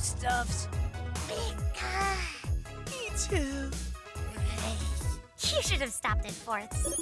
foodstuffs? Because Me too. you should have stopped at fourths.